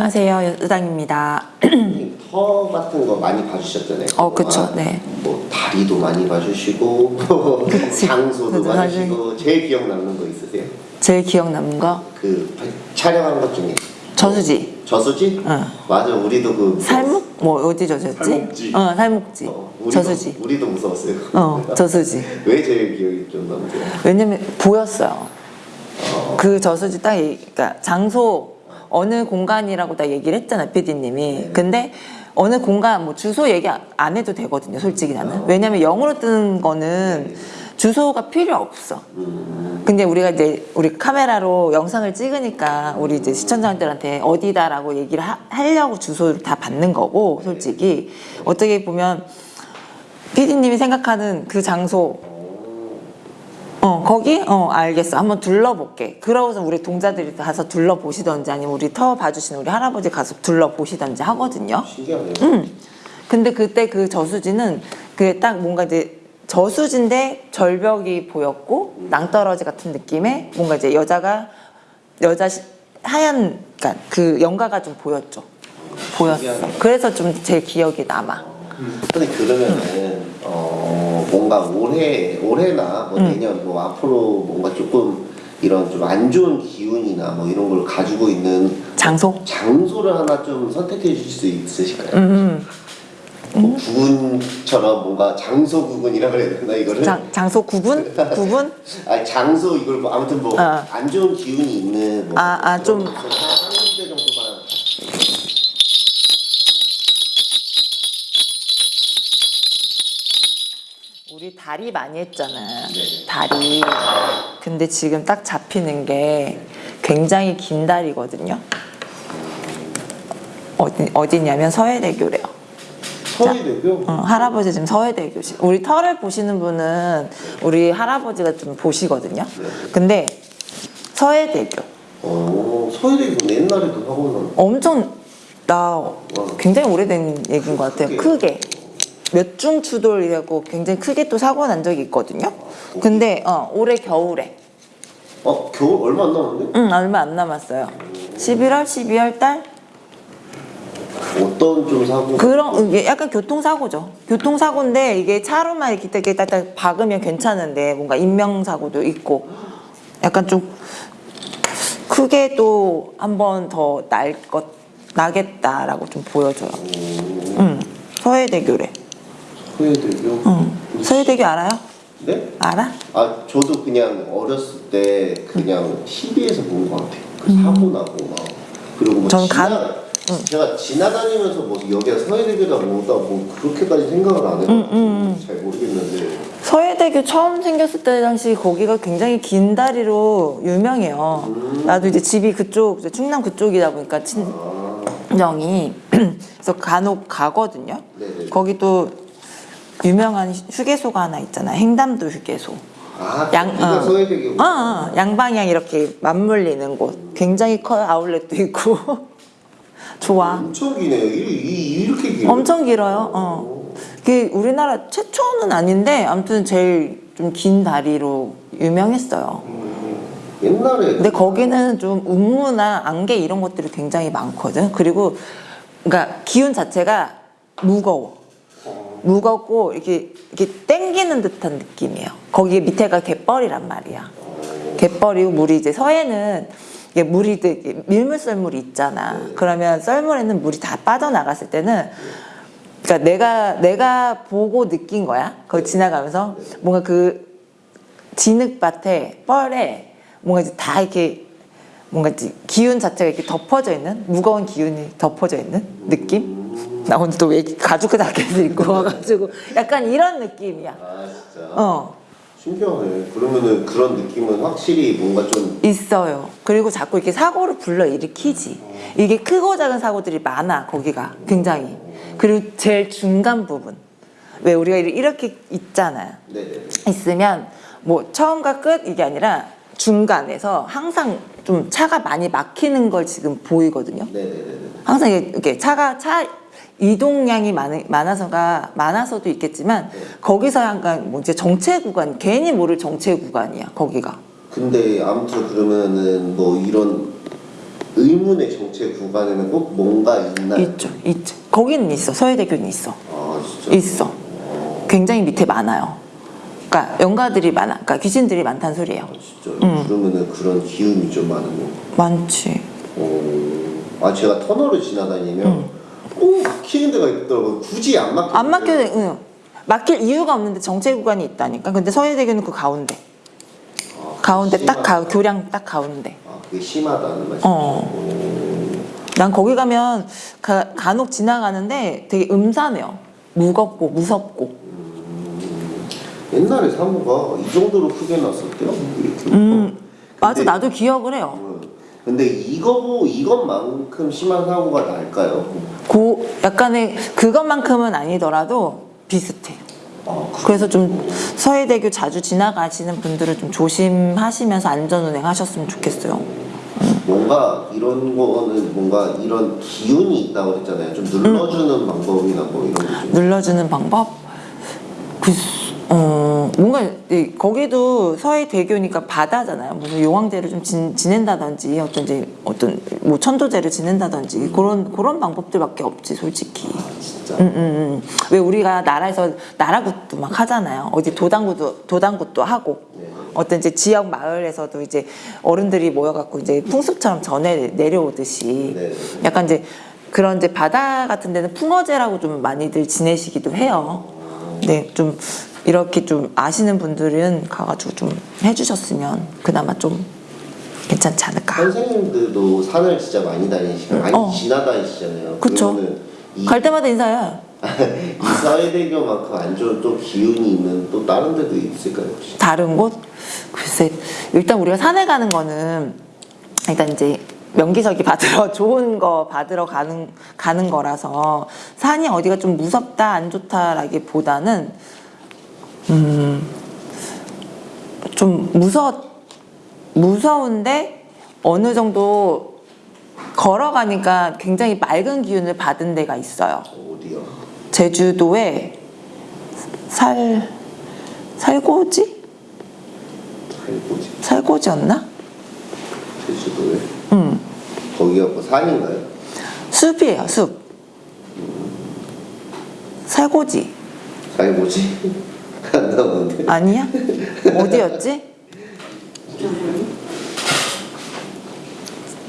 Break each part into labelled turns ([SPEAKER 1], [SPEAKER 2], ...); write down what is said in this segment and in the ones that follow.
[SPEAKER 1] 안녕하세요. 여당입니다.
[SPEAKER 2] 터 같은 거 많이 봐주셨잖아요.
[SPEAKER 1] 어, 그쵸. 네.
[SPEAKER 2] 뭐 다리도 많이 봐주시고. 장소도
[SPEAKER 1] 그래도
[SPEAKER 2] 봐주시고 제일 기억 남는 거 있으세요?
[SPEAKER 1] 제일 기억 남는 거
[SPEAKER 2] 그 촬영한 것 중에
[SPEAKER 1] 저수지.
[SPEAKER 2] 저수지?
[SPEAKER 1] 응.
[SPEAKER 2] 맞아, 우리도 그
[SPEAKER 1] 살묵? 뭐 어디 저수지?
[SPEAKER 2] 살목지.
[SPEAKER 1] 어, 살묵지.
[SPEAKER 2] 어, 우리도,
[SPEAKER 1] 저수지.
[SPEAKER 2] 우리도 무서웠어요.
[SPEAKER 1] 어, 저수지.
[SPEAKER 2] 왜 제일 기억이 좀 남으세요?
[SPEAKER 1] 왜냐면 보였어요. 그 저수지 딱, 그러니까 장소 어느 공간이라고 딱 얘기를 했잖아, PD님이. 근데 어느 공간, 뭐 주소 얘기 안- 안 해도 되거든요, 솔직히 나는. 왜냐면 영어로 뜨는 거는 주소가 필요 없어. 근데 우리가 이제 우리 카메라로 영상을 찍으니까 우리 이제 시청자들한테 어디다라고 얘기를 하, 하려고 주소를 다 받는 거고 솔직히 어떻게 보면 PD님이 생각하는 그 장소 어 거기 어 알겠어 한번 둘러볼게 그러고서 우리 동자들이 가서 둘러보시던지 아니면 우리 터 봐주시는 우리 할아버지 가서 둘러보시던지 하거든요
[SPEAKER 2] 신기하네요.
[SPEAKER 1] 음. 근데 그때 그 저수지는 그 딱 뭔가 이제 저수지인데 절벽이 보였고 낭떠러지 같은 느낌의 뭔가 이제 여자가 여자 시- 하얀 그러니까 그 연가가 좀 보였죠. 보였어. 그래서 좀 제 기억이 남아.
[SPEAKER 2] 근데 그러면은 어 뭔가 올해 올해나 뭐
[SPEAKER 1] 음.
[SPEAKER 2] 내년 뭐 앞으로 뭔가 조금 이런 좀 안 좋은 기운이나 뭐 이런 걸 가지고 있는
[SPEAKER 1] 장소?
[SPEAKER 2] 장소를 하나 좀 선택해 주실 수 있으실까요?
[SPEAKER 1] 음.
[SPEAKER 2] 뭐 구군처럼 뭔가 장소 구군이라 그래야 되나 이거를?
[SPEAKER 1] 장, 장소 구분? 구분?
[SPEAKER 2] 아니 장소 이걸 뭐 아무튼 뭐안
[SPEAKER 1] 어.
[SPEAKER 2] 좋은 기운이 있는 뭐
[SPEAKER 1] 아, 아, 좀- 다리 많이 했잖아.
[SPEAKER 2] 네.
[SPEAKER 1] 다리. 근데 지금 딱 잡히는 게 굉장히 긴 다리거든요. 어디, 어디냐면 서해대교래요.
[SPEAKER 2] 서해대교
[SPEAKER 1] 어, 할아버지 지금 서해대교시. 우리 터를 보시는 분은 우리 할아버지가 좀 보시거든요. 근데 서해대교.
[SPEAKER 2] 어 서해대교 옛날에도 하고 난
[SPEAKER 1] 엄청 나 굉장히 오래된 얘기인 것 같아요. 크게 몇 중 추돌이라고 굉장히 크게 또 사고 난 적이 있거든요. 근데 어, 올해 겨울에
[SPEAKER 2] 어 겨울 얼마 안 남았는데?
[SPEAKER 1] 응 얼마 안 남았어요. 11월, 12월 달
[SPEAKER 2] 어떤 좀 사고
[SPEAKER 1] 그런 이게 약간 교통사고죠. 교통사고인데 이게 차로만 이렇게 이렇게 딱딱 박으면 괜찮은데 뭔가 인명사고도 있고 약간 좀 크게 또 한 번 더 날 것 나겠다라고 좀 보여줘요. 응 서해대교래.
[SPEAKER 2] 서해대교
[SPEAKER 1] 응. 서해대교 알아요?
[SPEAKER 2] 네?
[SPEAKER 1] 알아?
[SPEAKER 2] 아 저도 그냥 어렸을 때 그냥 TV에서 본 것 같아요. 그 사고 나고 막 그리고 뭐
[SPEAKER 1] 음. 저는
[SPEAKER 2] 지나
[SPEAKER 1] 간-
[SPEAKER 2] 제가 지나다니면서 뭐 여기가 서해대교다 뭐다 뭐 그렇게까지 생각을 안 해가지고
[SPEAKER 1] 음,
[SPEAKER 2] 잘 모르겠는데
[SPEAKER 1] 서해대교 처음 생겼을 때 당시 거기가 굉장히 긴 다리로 유명해요. 나도 이제 집이 그쪽 충남 그쪽이다 보니까 친정이 그래서 간혹 가거든요.
[SPEAKER 2] 네네.
[SPEAKER 1] 거기 또 유명한 휴게소가 하나 있잖아. 횡담도 휴게소.
[SPEAKER 2] 아
[SPEAKER 1] 양, 어. 어, 어, 양방향 이렇게 맞물리는 곳. 굉장히 커요. 아울렛도 있고. 좋아.
[SPEAKER 2] 엄청 기네요. 이, 이렇게 길어요?
[SPEAKER 1] 엄청 길어요. 어. 그게 우리나라 최초는 아닌데 아무튼 제일 좀 긴 다리로 유명했어요.
[SPEAKER 2] 옛날에
[SPEAKER 1] 근데 거기는 좀 운무나 안개 이런 것들이 굉장히 많거든. 그리고 그러니까 기운 자체가 무거워. 무겁고 이렇게 이렇게 땡기는 듯한 느낌이에요. 거기 밑에가 갯벌이란 말이야. 갯벌이고 물이 이제 서해는 이게 물이 되게 밀물 썰물이 있잖아. 그러면 썰물에는 물이 다 빠져나갔을 때는 그러니까 내가 내가 보고 느낀 거야. 거기 지나가면서 뭔가 그 진흙밭에 뻘에 뭔가 이제 다 이렇게 뭔가 기운 자체가 이렇게 덮어져 있는 무거운 기운이 덮어져 있는 느낌? 나 오늘 또왜 가죽 자켓을 입고 와가지고 약간 이런 느낌이야.
[SPEAKER 2] 아 진짜
[SPEAKER 1] 어
[SPEAKER 2] 신기하네. 그러면은 그런 느낌은 확실히 뭔가 좀
[SPEAKER 1] 있어요. 그리고 자꾸 이렇게 사고를 불러 일으키지. 이게 크고 작은 사고들이 많아 거기가 굉장히. 그리고 제일 중간 부분 왜 우리가 이렇게 있잖아.
[SPEAKER 2] 네네.
[SPEAKER 1] 있으면 뭐 처음과 끝 이게 아니라 중간에서 항상 좀 차가 많이 막히는 걸 지금 보이거든요.
[SPEAKER 2] 네네네.
[SPEAKER 1] 항상 이게 이렇게 차가 차 이동량이 많, 많아서가 많아서도 있겠지만 거기서 약간 뭐 이제 정체 구간 괜히 모를 정체 구간이야 거기가.
[SPEAKER 2] 근데 아무튼 그러면은 뭐 이런 의문의 정체 구간에는 꼭 뭔가 있나요?
[SPEAKER 1] 있죠, 있죠. 거기는 있어. 서해대교는 있어.
[SPEAKER 2] 아 진짜.
[SPEAKER 1] 있어. 굉장히 밑에 많아요. 그러니까 영가들이 많아. 그러니까 귀신들이 많다는 소리예요.
[SPEAKER 2] 아, 진짜. 그러면은 그런 기운이 좀 많은 거.
[SPEAKER 1] 많지.
[SPEAKER 2] 어, 아 제가 터널을 지나다니면 꼭 막히는 데가 있더라고요. 굳이 안 막혀.
[SPEAKER 1] 안 막혀도 응. 막힐 이유가 없는데 정체 구간이 있다니까. 근데 서해대교는 그 가운데. 가운데 딱 가, 교량 딱 가운데.
[SPEAKER 2] 아 그게 심하다는 말이죠.
[SPEAKER 1] 어. 난 거기 가면 가, 간혹 지나가는데 되게 음산해요. 무겁고 무섭고.
[SPEAKER 2] 옛날에 사고가 이 정도로 크게 났었대요. 이렇게.
[SPEAKER 1] 음, 맞아. 나도 기억을 해요.
[SPEAKER 2] 어, 근데 이거 이것만큼 심한 사고가 날까요?
[SPEAKER 1] 고 약간의 그것만큼은 아니더라도 비슷해.
[SPEAKER 2] 아, 그-
[SPEAKER 1] 그래서 좀 서해대교 자주 지나가시는 분들은 좀 조심하시면서 안전운행 하셨으면 좋겠어요.
[SPEAKER 2] 뭔가 이런 거는 뭔가 이런 기운이 있다고 그랬잖아요. 좀 눌러주는 방법이나 뭐 이런 게 좀.
[SPEAKER 1] 눌러주는 방법? 그, 어, 뭔가, 이- 거기도 서해 대교니까 바다잖아요. 무슨 용왕제를 좀 지, 지낸다든지, 어떤 이제, 어떤, 뭐 천도제를 지낸다든지, 그런, 그런 방법들밖에 없지, 솔직히.
[SPEAKER 2] 아 진짜.
[SPEAKER 1] 음, 음, 음. 왜 우리가 나라에서 나라굿도 막 하잖아요. 어디 도당굿도, 도당굿도 하고.
[SPEAKER 2] 네.
[SPEAKER 1] 어떤 이제 지역 마을에서도 이제 어른들이 모여갖고 이제 풍습처럼 전해 내려오듯이
[SPEAKER 2] 네.
[SPEAKER 1] 약간 이제 그런 이제 바다 같은 데는 풍어제라고 좀 많이들 지내시기도 해요. 네, 좀 이렇게 좀 아시는 분들은 가가지고 좀 해주셨으면 그나마 좀 괜찮지 않을까.
[SPEAKER 2] 선생님들도 산을 진짜 많이 다니시고 많이
[SPEAKER 1] 어.
[SPEAKER 2] 지나다니시잖아요.
[SPEAKER 1] 그쵸.
[SPEAKER 2] 이,
[SPEAKER 1] 갈 때마다 인사해.
[SPEAKER 2] 이 사회대교만큼 안 좋은 또 기운이 있는 또 다른 데도 있을까요 혹시?
[SPEAKER 1] 다른 곳? 글쎄, 일단 우리가 산에 가는 거는 일단 이제 명기석이 받으러 좋은 거 받으러 가는 가는 거라서 산이 어디가 좀 무섭다 안 좋다라기보다는 음 좀 무서 무서운데 어느 정도 걸어가니까 굉장히 맑은 기운을 받은 데가 있어요.
[SPEAKER 2] 어디요?
[SPEAKER 1] 제주도에 살 살고지?
[SPEAKER 2] 살고지.
[SPEAKER 1] 살고지였나?
[SPEAKER 2] 제주도에?
[SPEAKER 1] 응.
[SPEAKER 2] 거기가 뭐 산인가요?
[SPEAKER 1] 숲이에요 숲. 살고지.
[SPEAKER 2] 살고지 안 나오는데.
[SPEAKER 1] 아니야? 어디였지?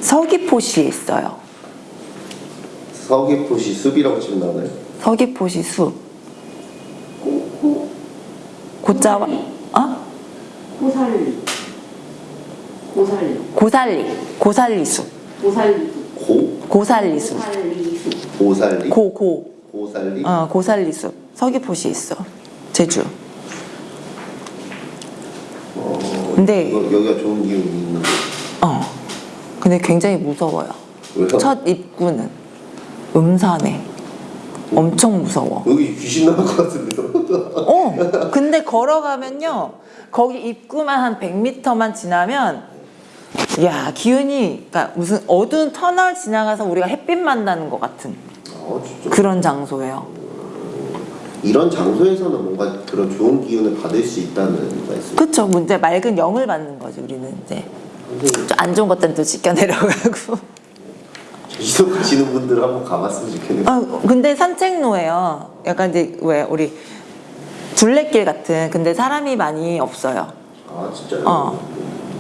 [SPEAKER 1] 서귀포시에 있어요.
[SPEAKER 2] 서귀포시 숲이라고 치면 나오나요?
[SPEAKER 1] 서귀포시 숲. 고자와 어?
[SPEAKER 3] 고살리. 고살리.
[SPEAKER 1] 고살리. 고살리 숲.
[SPEAKER 3] 고살리.
[SPEAKER 2] 고?
[SPEAKER 1] 고살리 숲.
[SPEAKER 3] 고살리?
[SPEAKER 1] 고고.
[SPEAKER 2] 고살리?
[SPEAKER 1] 어, 고살리 숲. 서귀포시에 있어. 제주
[SPEAKER 2] 어,
[SPEAKER 1] 근데-
[SPEAKER 2] 이거, 여기가 좋은 기운이 있는 거
[SPEAKER 1] 어. 근데 굉장히 무서워요.
[SPEAKER 2] 왜요?
[SPEAKER 1] 첫 입구는 음산해 엄청 무서워.
[SPEAKER 2] 여기 귀신 나올 것 같은데요?
[SPEAKER 1] 어. 근데 걸어가면요. 거기 입구만 한 100m만 지나면 야 기운이 그러니까 무슨 어두운 터널 지나가서 우리가 햇빛 만나는 것 같은
[SPEAKER 2] 아
[SPEAKER 1] 그런 장소예요
[SPEAKER 2] 이런 장소에서는 뭔가 그런 좋은 기운을 받을 수 있다는 말씀
[SPEAKER 1] 그쵸 문제 맑은 영을 받는 거지 우리는 이제 안 좋은 것들은 또 지켜 내려가고
[SPEAKER 2] 제주도 가시는 분들 한번 가봤으면 좋겠네요
[SPEAKER 1] 아, 근데 산책로예요. 약간 이제 왜 우리 둘레길 같은 근데 사람이 많이 없어요.
[SPEAKER 2] 아 진짜요?
[SPEAKER 1] 어.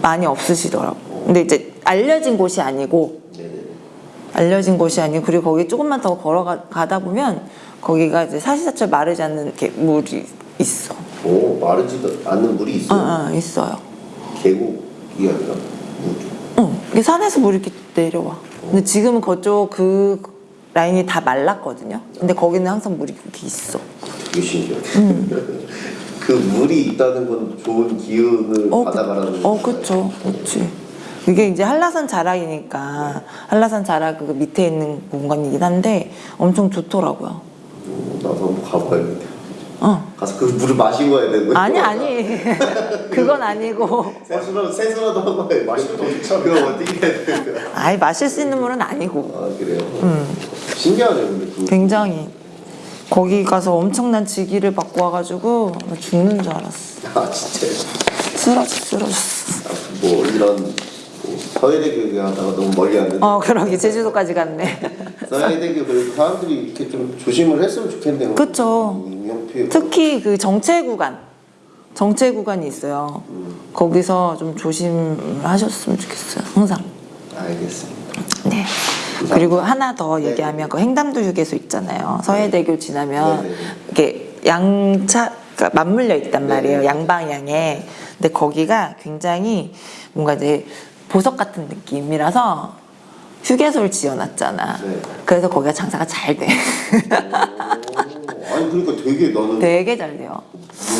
[SPEAKER 1] 많이 없으시더라고. 근데 이제 알려진 곳이 아니고
[SPEAKER 2] 네네
[SPEAKER 1] 알려진 곳이 아니고 그리고 거기 조금만 더 걸어가다 보면 거기가 이제 사시사철 마르지 않는 이렇게 물이 있어.
[SPEAKER 2] 오 마르지도 않는 물이
[SPEAKER 1] 어,
[SPEAKER 2] 있어요?
[SPEAKER 1] 어, 있어요.
[SPEAKER 2] 계곡이 아니라 물
[SPEAKER 1] 응. 이게 산에서 물이 이렇게 내려와. 근데 지금은 그쪽 그 라인이 다 말랐거든요. 근데 거기는 항상 물이 이렇게 있어.
[SPEAKER 2] 되게 신기해요
[SPEAKER 1] 음.
[SPEAKER 2] 그 물이 있다는 건 좋은 기운을
[SPEAKER 1] 어,
[SPEAKER 2] 받아가라는
[SPEAKER 1] 그, 어,
[SPEAKER 2] 건가요?
[SPEAKER 1] 그쵸. 그치. 이게 이제 한라산 자락이니까, 한라산 자락 그 밑에 있는 공간이긴 한데, 엄청 좋더라고요.
[SPEAKER 2] 음, 나도 한번 가봐야겠다
[SPEAKER 1] 어.
[SPEAKER 2] 가서 그 물을 마시고 와야 되는 거예요?
[SPEAKER 1] 아니, 아니. 그건 아니고.
[SPEAKER 2] 세수라도 세수라도 한번 해 마시면 더 좋잖아 그거 어떻게 해야 되는 거야?
[SPEAKER 1] 아예 마실 수 있는 물은 아니고.
[SPEAKER 2] 아 그래요? 신기하네요 근데 그
[SPEAKER 1] 굉장히. 거기 가서 엄청난 지기를 받고 와가지고, 나 죽는 줄 알았어.
[SPEAKER 2] 아 진짜요?
[SPEAKER 1] 쓰러졌어, 쓰러졌어.
[SPEAKER 2] 아, 뭐 이런 뭐 서해대교 얘기하다가 너무 멀리 왔는데
[SPEAKER 1] 어 그러게 제주도까지 갔네.
[SPEAKER 2] 서해대교 그리고 사람들이 이렇게 좀 조심을 했으면 좋겠네요. 인명피해.
[SPEAKER 1] 특히 그 정체 구간, 정체 구간이 있어요. 거기서 좀 조심하셨으면 좋겠어요. 항상.
[SPEAKER 2] 알겠습니다.
[SPEAKER 1] 네. 그리고 하나 더 얘기하면 그 횡담도 휴게소 있잖아요. 서해대교 지나면
[SPEAKER 2] 네네.
[SPEAKER 1] 이게 양차 가 맞물려 있단 말이에요.
[SPEAKER 2] 네네.
[SPEAKER 1] 양방향에. 근데 거기가 굉장히 뭔가 이제 보석 같은 느낌이라서 휴게소를 지어놨잖아.
[SPEAKER 2] 네.
[SPEAKER 1] 그래서 거기가 장사가 잘 돼.
[SPEAKER 2] 오, 아니 그러니까 되게 나는
[SPEAKER 1] 되게 잘 돼요.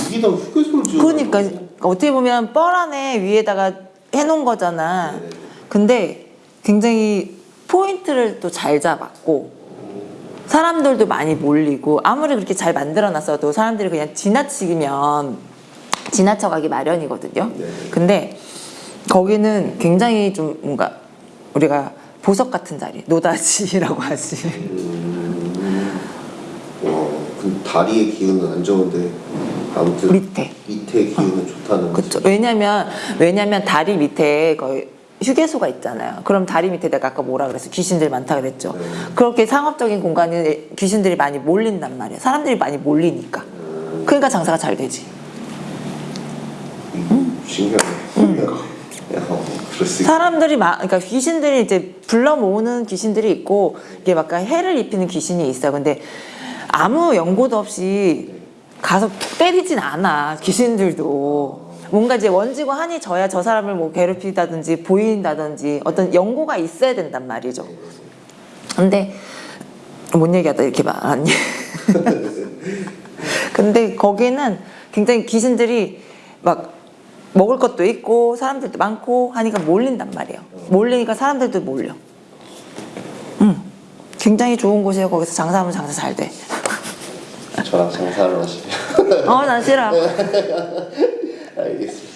[SPEAKER 2] 여기다 휴게소를 지어.
[SPEAKER 1] 그러니까 어떻게 보면 뻘 안에 위에다가 해놓은 거잖아.
[SPEAKER 2] 네.
[SPEAKER 1] 근데 굉장히 포인트를 또 잘 잡았고 사람들도 많이 몰리고 아무리 그렇게 잘 만들어놨어도 사람들이 그냥 지나치면 지나쳐가기 마련이거든요.
[SPEAKER 2] 네.
[SPEAKER 1] 근데 거기는 굉장히 좀 뭔가 우리가 보석 같은 자리, 노다지라고 하지.
[SPEAKER 2] 와, 그 다리의 기운은 안 좋은데 아무튼
[SPEAKER 1] 밑에.
[SPEAKER 2] 밑에 기운은 좋다는 거죠.
[SPEAKER 1] 왜냐면 왜냐면 다리 밑에 거의 휴게소가 있잖아요. 그럼 다리 밑에 내가 아까 뭐라 그랬어? 귀신들 많다 그랬죠.
[SPEAKER 2] 네.
[SPEAKER 1] 그렇게 상업적인 공간에 귀신들이 많이 몰린단 말이에요. 사람들이 많이 몰리니까. 그러니까 장사가 잘 되지.
[SPEAKER 2] 음, 신기하네. 야, 어.
[SPEAKER 1] 사람들이 막 그러니까 귀신들이 이제 불러 모으는 귀신들이 있고 이게 막 해를 입히는 귀신이 있어요. 근데 아무 연고도 없이 가서 때리진 않아 귀신들도 뭔가 이제 원지고 한이 져야 저 사람을 뭐 괴롭히다든지 보인다든지 어떤 연고가 있어야 된단 말이죠. 근데 뭔 얘기하다 이렇게 말하니? 근데 거기는 굉장히 귀신들이 막 먹을 것도 있고 사람들도 많고 하니까 몰린단 말이에요. 몰리니까 사람들도 몰려. 음, 굉장히 좋은 곳이에요. 거기서 장사하면 장사 잘 돼.
[SPEAKER 2] 저랑 장사를 하시면
[SPEAKER 1] 어, 난 싫어.
[SPEAKER 2] 알겠습니다.